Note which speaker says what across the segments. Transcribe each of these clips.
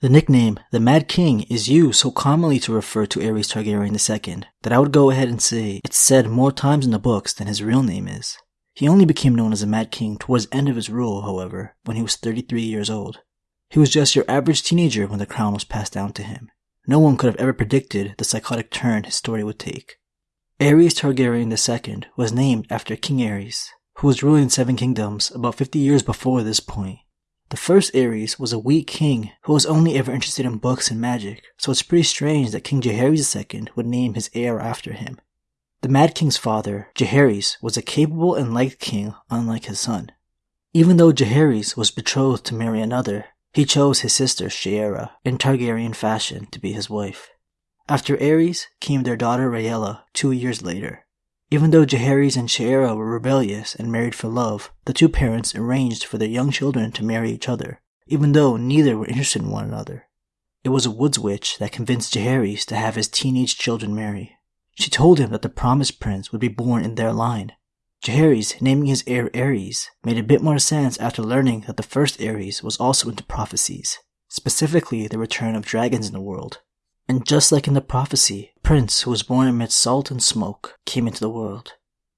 Speaker 1: The nickname, the Mad King, is used so commonly to refer to Aerys Targaryen II that I would go ahead and say it's said more times in the books than his real name is. He only became known as the Mad King towards the end of his rule, however, when he was 33 years old. He was just your average teenager when the crown was passed down to him. No one could have ever predicted the psychotic turn his story would take. Aerys Targaryen II was named after King Aerys, who was ruling Seven Kingdoms about 50 years before this point. The first Aerys was a weak king who was only ever interested in books and magic, so it's pretty strange that King Jaehaerys II would name his heir after him. The Mad King's father, Jaehaerys, was a capable and liked king unlike his son. Even though Jaehaerys was betrothed to marry another, he chose his sister Shaera in Targaryen fashion to be his wife. After Aerys came their daughter Rhaella two years later. Even though Jaehaerys and Shaera were rebellious and married for love, the two parents arranged for their young children to marry each other, even though neither were interested in one another. It was a woods witch that convinced Jaehaerys to have his teenage children marry. She told him that the promised prince would be born in their line. Jaehaerys naming his heir Aerys made a bit more sense after learning that the first Aerys was also into prophecies, specifically the return of dragons in the world. And just like in the prophecy, Prince, who was born amidst salt and smoke, came into the world.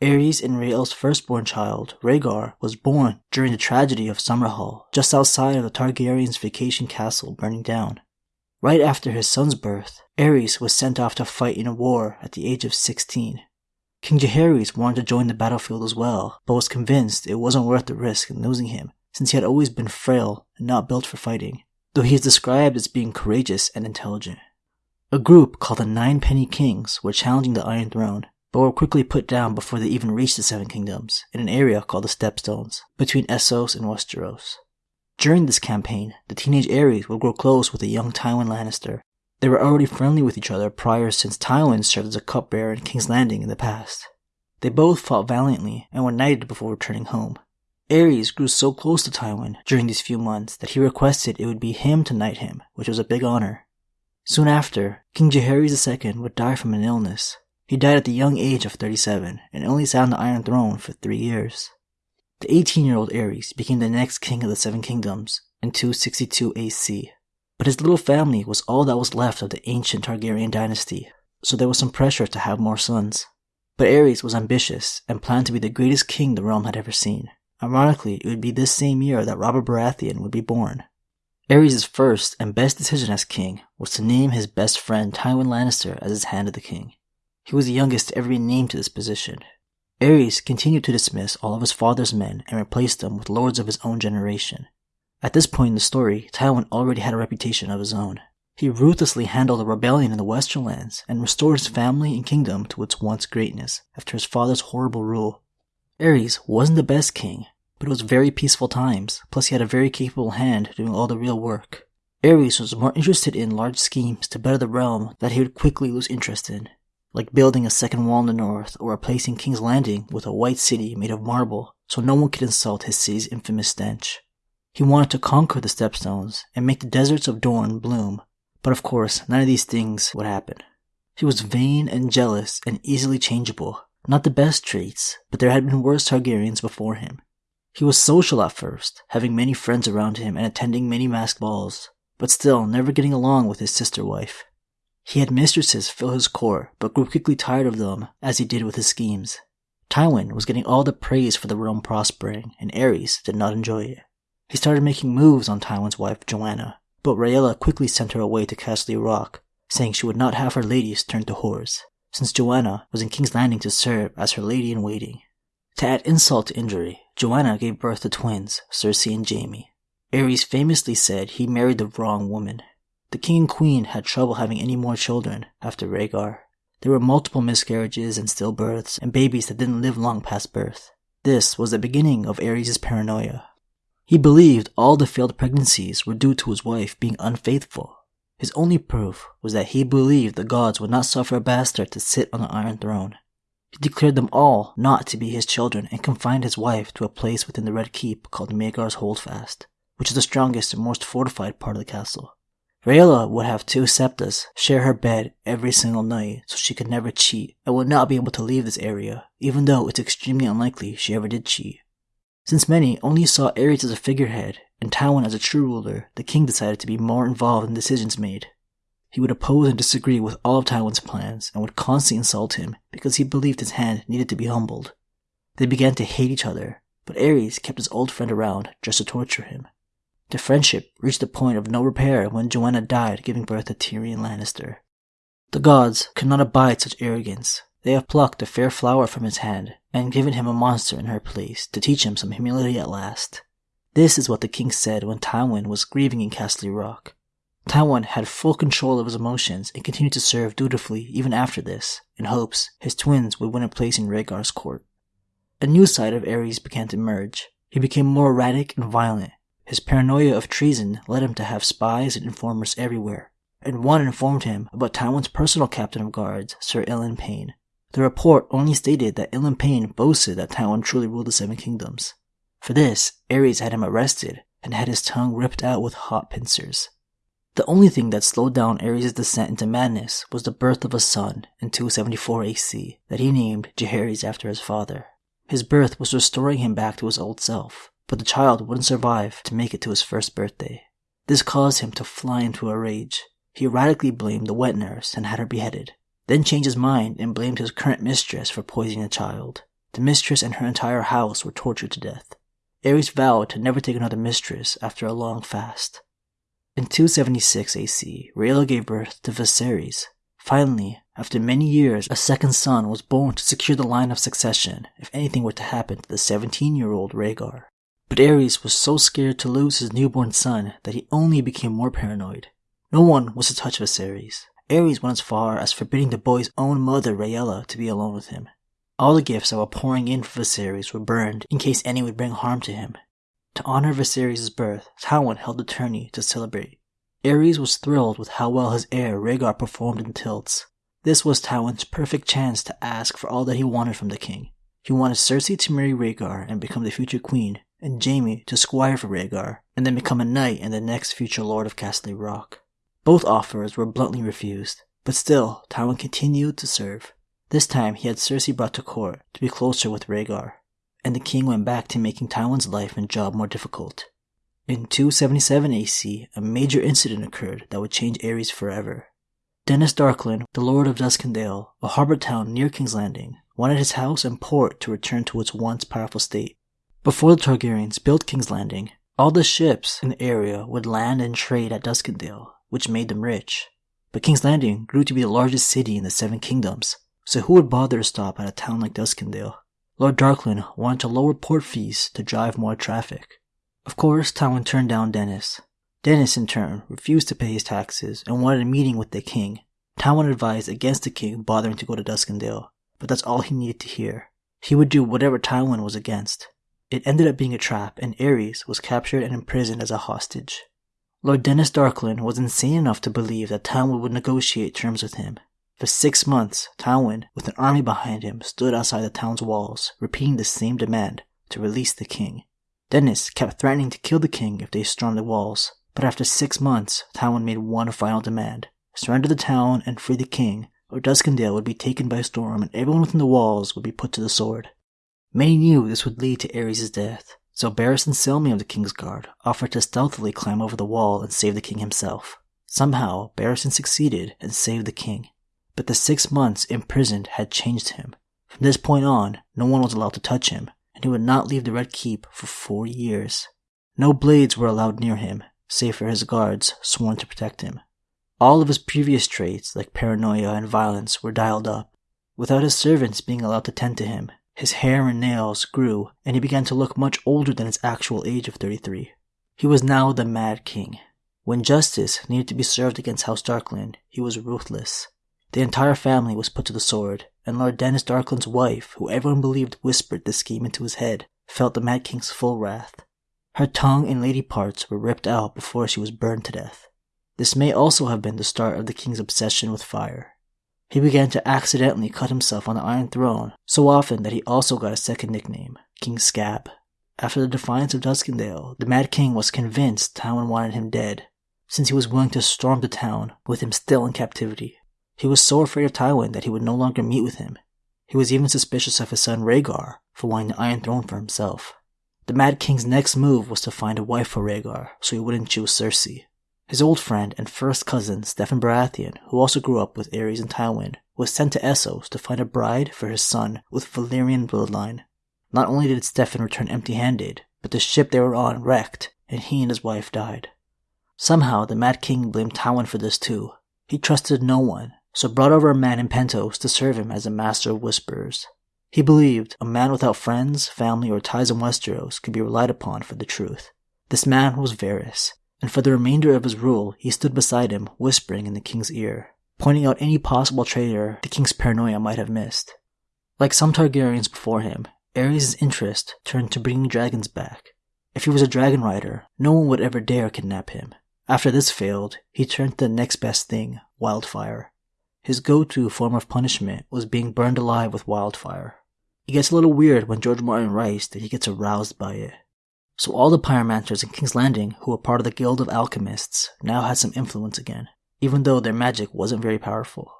Speaker 1: Aerys and Rhaella's firstborn child, Rhaegar, was born during the tragedy of Summerhall, just outside of the Targaryens' vacation castle burning down. Right after his son's birth, Aerys was sent off to fight in a war at the age of 16. King Jaehaerys wanted to join the battlefield as well, but was convinced it wasn't worth the risk in losing him, since he had always been frail and not built for fighting, though he is described as being courageous and intelligent. A group called the Nine Penny Kings were challenging the Iron Throne, but were quickly put down before they even reached the Seven Kingdoms, in an area called the Stepstones, between Essos and Westeros. During this campaign, the teenage Aerys would grow close with the young Tywin Lannister. They were already friendly with each other prior since Tywin served as a cupbearer in King's Landing in the past. They both fought valiantly and were knighted before returning home. Aerys grew so close to Tywin during these few months that he requested it would be him to knight him, which was a big honor. Soon after, King Jaehaerys II would die from an illness. He died at the young age of 37 and only sat on the Iron Throne for three years. The 18 year old Aerys became the next king of the Seven Kingdoms in 262 AC. But his little family was all that was left of the ancient Targaryen dynasty, so there was some pressure to have more sons. But Aerys was ambitious and planned to be the greatest king the realm had ever seen. Ironically, it would be this same year that Robert Baratheon would be born. Aerys' first and best decision as king was to name his best friend Tywin Lannister as his hand of the king. He was the youngest to ever be named to this position. Aerys continued to dismiss all of his father's men and replaced them with lords of his own generation. At this point in the story, Tywin already had a reputation of his own. He ruthlessly handled a rebellion in the Western lands and restored his family and kingdom to its once greatness after his father's horrible rule. Aerys wasn't the best king, but it was very peaceful times, plus he had a very capable hand doing all the real work. Aerys was more interested in large schemes to better the realm that he would quickly lose interest in, like building a second wall in the north or replacing King's Landing with a white city made of marble so no one could insult his city's infamous stench. He wanted to conquer the Stepstones and make the deserts of Dorne bloom, but of course, none of these things would happen. He was vain and jealous and easily changeable. Not the best traits, but there had been worse Targaryens before him. He was social at first, having many friends around him and attending many masked balls, but still never getting along with his sister wife. He had mistresses fill his court, but grew quickly tired of them, as he did with his schemes. Tywin was getting all the praise for the realm prospering, and Aerys did not enjoy it. He started making moves on Tywin's wife, Joanna, but Rhaella quickly sent her away to Casterly Rock, saying she would not have her ladies turned to whores, since Joanna was in King's Landing to serve as her lady in waiting. To add insult to injury, Joanna gave birth to twins, Cersei and Jaime. Aerys famously said he married the wrong woman. The king and queen had trouble having any more children after Rhaegar. There were multiple miscarriages and stillbirths, and babies that didn't live long past birth. This was the beginning of Aerys' paranoia. He believed all the failed pregnancies were due to his wife being unfaithful. His only proof was that he believed the gods would not suffer a bastard to sit on the Iron Throne. He declared them all not to be his children and confined his wife to a place within the Red Keep called Maegor's Holdfast, which is the strongest and most fortified part of the castle. Rhaella would have two septas share her bed every single night so she could never cheat and would not be able to leave this area, even though it's extremely unlikely she ever did cheat. Since many only saw Aerys as a figurehead and Tywin as a true ruler, the king decided to be more involved in decisions made. He would oppose and disagree with all of Tywin's plans and would constantly insult him because he believed his hand needed to be humbled. They began to hate each other, but Aerys kept his old friend around just to torture him. The friendship reached a point of no repair when Joanna died, giving birth to Tyrion Lannister. The gods could not abide such arrogance. They have plucked a fair flower from his hand and given him a monster in her place to teach him some humility at last. This is what the king said when Tywin was grieving in Casterly Rock. Tywin had full control of his emotions and continued to serve dutifully even after this, in hopes his twins would win a place in Rhaegar's court. A new side of Aerys began to emerge. He became more erratic and violent. His paranoia of treason led him to have spies and informers everywhere, and one informed him about Tywin's personal captain of guards, Sir Ilyn Payne. The report only stated that Ilyn Payne boasted that Tywin truly ruled the Seven Kingdoms. For this, Aerys had him arrested and had his tongue ripped out with hot pincers. The only thing that slowed down Aerys' descent into madness was the birth of a son in 274 AC that he named Jaehaerys after his father. His birth was restoring him back to his old self, but the child wouldn't survive to make it to his first birthday. This caused him to fly into a rage. He erratically blamed the wet nurse and had her beheaded, then changed his mind and blamed his current mistress for poisoning the child. The mistress and her entire house were tortured to death. Aerys vowed to never take another mistress after a long fast. In 276 AC, Rhaella gave birth to Viserys. Finally, after many years, a second son was born to secure the line of succession if anything were to happen to the 17 year old Rhaegar. But Aerys was so scared to lose his newborn son that he only became more paranoid. No one was to touch Viserys. Aerys went as far as forbidding the boy's own mother, Rhaella, to be alone with him. All the gifts that were pouring in for Viserys were burned in case any would bring harm to him. To honor Viserys' birth, Tywin held a tourney to celebrate. Aerys was thrilled with how well his heir Rhaegar performed in tilts. This was Tywin's perfect chance to ask for all that he wanted from the king. He wanted Cersei to marry Rhaegar and become the future queen, and Jaime to squire for Rhaegar, and then become a knight and the next future lord of Casterly Rock. Both offers were bluntly refused, but still, Tywin continued to serve. This time he had Cersei brought to court to be closer with Rhaegar, and the king went back to making Tywin's life and job more difficult. In 277 AC, a major incident occurred that would change Aerys forever. Denys Darklyn, the Lord of Duskendale, a harbor town near King's Landing, wanted his house and port to return to its once powerful state. Before the Targaryens built King's Landing, all the ships in the area would land and trade at Duskendale, which made them rich. But King's Landing grew to be the largest city in the Seven Kingdoms, so who would bother to stop at a town like Duskendale? Lord Darklyn wanted to lower port fees to drive more traffic. Of course, Tywin turned down Denys. Denys, in turn, refused to pay his taxes and wanted a meeting with the king. Tywin advised against the king bothering to go to Duskendale, but that's all he needed to hear. He would do whatever Tywin was against. It ended up being a trap, and Aerys was captured and imprisoned as a hostage. Lord Denys Darklyn was insane enough to believe that Tywin would negotiate terms with him, for six months, Tywin, with an army behind him, stood outside the town's walls, repeating the same demand to release the king. Denys kept threatening to kill the king if they stormed the walls, but after six months, Tywin made one final demand surrender the town and free the king, or Duskendale would be taken by storm and everyone within the walls would be put to the sword. Many knew this would lead to Aerys' death, so Barristan Selmy of the King's Guard offered to stealthily climb over the wall and save the king himself. Somehow, Barristan succeeded and saved the king but the six months imprisoned had changed him. From this point on, no one was allowed to touch him, and he would not leave the Red Keep for four years. No blades were allowed near him, save for his guards sworn to protect him. All of his previous traits, like paranoia and violence, were dialed up. Without his servants being allowed to tend to him, his hair and nails grew, and he began to look much older than his actual age of 33. He was now the Mad King. When justice needed to be served against House Darklyn, he was ruthless. The entire family was put to the sword, and Lord Denys Darklyn's wife, who everyone believed whispered the scheme into his head, felt the Mad King's full wrath. Her tongue and lady parts were ripped out before she was burned to death. This may also have been the start of the king's obsession with fire. He began to accidentally cut himself on the Iron Throne so often that he also got a second nickname, King Scab. After the defiance of Duskendale, the Mad King was convinced Tywin wanted him dead, since he was willing to storm the town with him still in captivity. He was so afraid of Tywin that he would no longer meet with him. He was even suspicious of his son Rhaegar for wanting the Iron Throne for himself. The Mad King's next move was to find a wife for Rhaegar so he wouldn't choose Cersei. His old friend and first cousin, Steffon Baratheon, who also grew up with Aerys and Tywin, was sent to Essos to find a bride for his son with Valyrian bloodline. Not only did Steffon return empty handed, but the ship they were on wrecked, and he and his wife died. Somehow, the Mad King blamed Tywin for this too. He trusted no one, so brought over a man in Pentos to serve him as a master of whisperers. He believed a man without friends, family, or ties in Westeros could be relied upon for the truth. This man was Varys, and for the remainder of his rule, he stood beside him, whispering in the king's ear, pointing out any possible traitor the king's paranoia might have missed. Like some Targaryens before him, Aerys' interest turned to bringing dragons back. If he was a dragon rider, no one would ever dare kidnap him. After this failed, he turned to the next best thing, wildfire. His go-to form of punishment was being burned alive with wildfire. It gets a little weird when George Martin writes that he gets aroused by it. So all the pyromancers in King's Landing who were part of the Guild of Alchemists now had some influence again, even though their magic wasn't very powerful.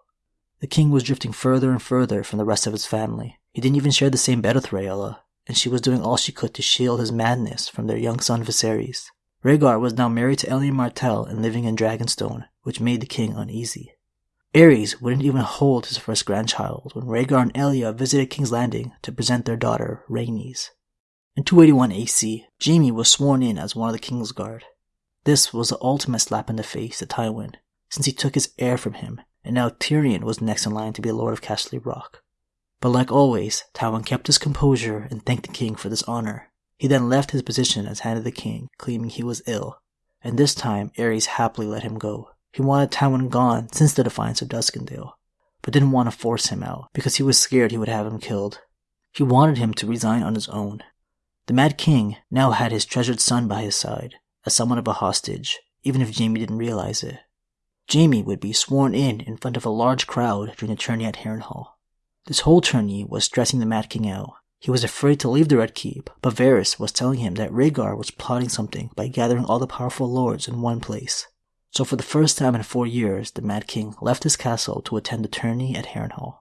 Speaker 1: The king was drifting further and further from the rest of his family. He didn't even share the same bed with Rhaella, and she was doing all she could to shield his madness from their young son Viserys. Rhaegar was now married to Elia Martell and living in Dragonstone, which made the king uneasy. Aerys wouldn't even hold his first grandchild when Rhaegar and Elia visited King's Landing to present their daughter, Rhaenys. In 281 AC, Jaime was sworn in as one of the King's Guard. This was the ultimate slap in the face to Tywin, since he took his heir from him, and now Tyrion was next in line to be Lord of Casterly Rock. But like always, Tywin kept his composure and thanked the king for this honor. He then left his position as Hand of the King, claiming he was ill, and this time Aerys happily let him go. He wanted Tywin gone since the defiance of Duskendale, but didn't want to force him out because he was scared he would have him killed. He wanted him to resign on his own. The Mad King now had his treasured son by his side, as somewhat of a hostage, even if Jaime didn't realize it. Jaime would be sworn in in front of a large crowd during the tourney at Harrenhal. This whole tourney was stressing the Mad King out. He was afraid to leave the Red Keep, but Varys was telling him that Rhaegar was plotting something by gathering all the powerful lords in one place. So for the first time in four years, the Mad King left his castle to attend the tourney at Harrenhal.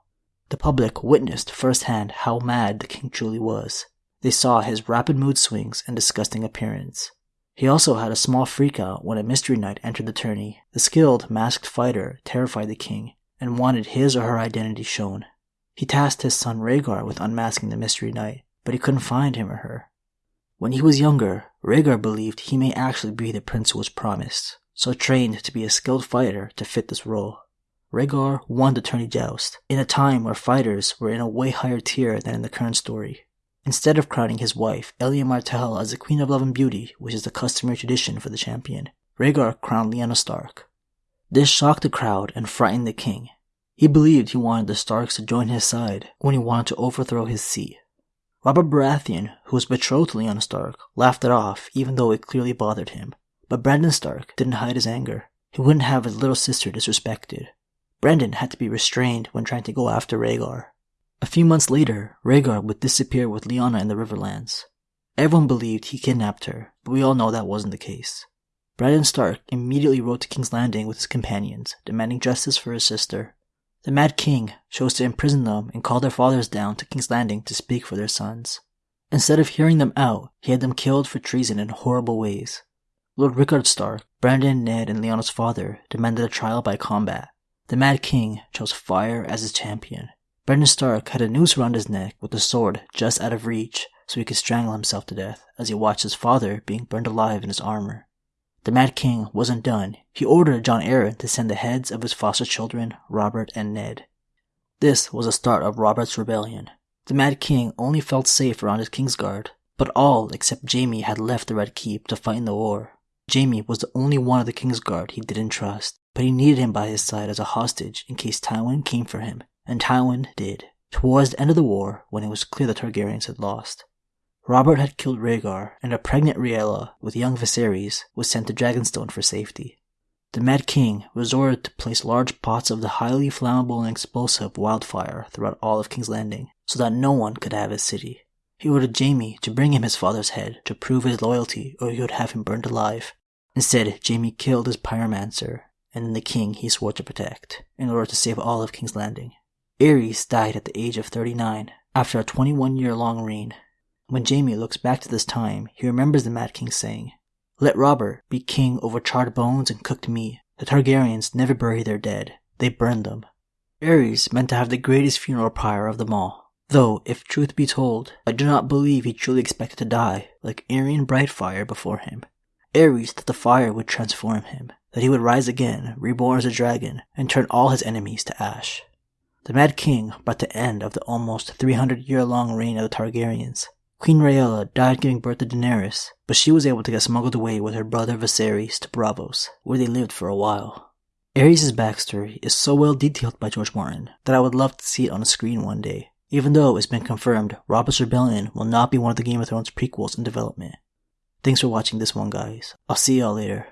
Speaker 1: The public witnessed firsthand how mad the king truly was. They saw his rapid mood swings and disgusting appearance. He also had a small freakout when a mystery knight entered the tourney. The skilled, masked fighter terrified the king and wanted his or her identity shown. He tasked his son Rhaegar with unmasking the mystery knight, but he couldn't find him or her. When he was younger, Rhaegar believed he may actually be the prince who was promised, so trained to be a skilled fighter to fit this role. Rhaegar won the tourney joust in a time where fighters were in a way higher tier than in the current story. Instead of crowning his wife, Elia Martell, as the Queen of Love and Beauty, which is the customary tradition for the champion, Rhaegar crowned Lyanna Stark. This shocked the crowd and frightened the king. He believed he wanted the Starks to join his side when he wanted to overthrow his see. Robert Baratheon, who was betrothed to Lyanna Stark, laughed it off even though it clearly bothered him. But Brandon Stark didn't hide his anger. He wouldn't have his little sister disrespected. Brandon had to be restrained when trying to go after Rhaegar. A few months later, Rhaegar would disappear with Lyanna in the Riverlands. Everyone believed he kidnapped her, but we all know that wasn't the case. Brandon Stark immediately rode to King's Landing with his companions, demanding justice for his sister. The Mad King chose to imprison them and call their fathers down to King's Landing to speak for their sons. Instead of hearing them out, he had them killed for treason in horrible ways. Lord Rickard Stark, Brandon, Ned, and Lyanna's father demanded a trial by combat. The Mad King chose fire as his champion. Brandon Stark had a noose around his neck with the sword just out of reach so he could strangle himself to death as he watched his father being burned alive in his armor. The Mad King wasn't done. He ordered Jon Arryn to send the heads of his foster children, Robert and Ned. This was the start of Robert's rebellion. The Mad King only felt safe around his Kingsguard, but all except Jaime had left the Red Keep to fight in the war. Jaime was the only one of the King's Guard he didn't trust, but he needed him by his side as a hostage in case Tywin came for him, and Tywin did. Towards the end of the war, when it was clear the Targaryens had lost, Robert had killed Rhaegar, and a pregnant Rhaella with young Viserys was sent to Dragonstone for safety. The Mad King resorted to place large pots of the highly flammable and explosive wildfire throughout all of King's Landing, so that no one could have his city. He ordered Jaime to bring him his father's head to prove his loyalty or he would have him burned alive. Instead, Jaime killed his pyromancer and then the king he swore to protect in order to save all of King's Landing. Aerys died at the age of 39 after a 21 year long reign. When Jamie looks back to this time, he remembers the Mad King saying, Let Robert be king over charred bones and cooked meat. The Targaryens never bury their dead, they burn them. Aerys meant to have the greatest funeral pyre of them all. Though, if truth be told, I do not believe he truly expected to die, like Aerion Brightfire before him. Aerys thought the fire would transform him, that he would rise again, reborn as a dragon, and turn all his enemies to ash. The Mad King brought the end of the almost 300 year long reign of the Targaryens. Queen Rhaella died giving birth to Daenerys, but she was able to get smuggled away with her brother Viserys to Braavos, where they lived for a while. Aerys' backstory is so well detailed by George Martin that I would love to see it on a screen one day, even though it's been confirmed Robert's Rebellion will not be one of the Game of Thrones prequels in development. Thanks for watching this one, guys. I'll see y'all later.